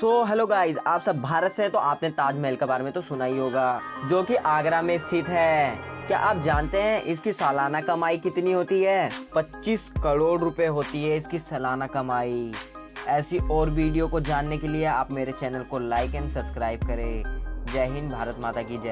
So hello guys आप सब भारत से हैं तो आपने ताजमहल के बारे में तो सुना ही होगा, जो कि आगरा में स्थित है। क्या आप जानते हैं इसकी सालाना कमाई कितनी होती है? 25 करोड़ रुपए होती है इसकी सालाना कमाई। ऐसी और वीडियो को जानने के लिए आप मेरे चैनल को लाइक एंड सब्सक्राइब करें। जय हिंद, भारत माता की जय।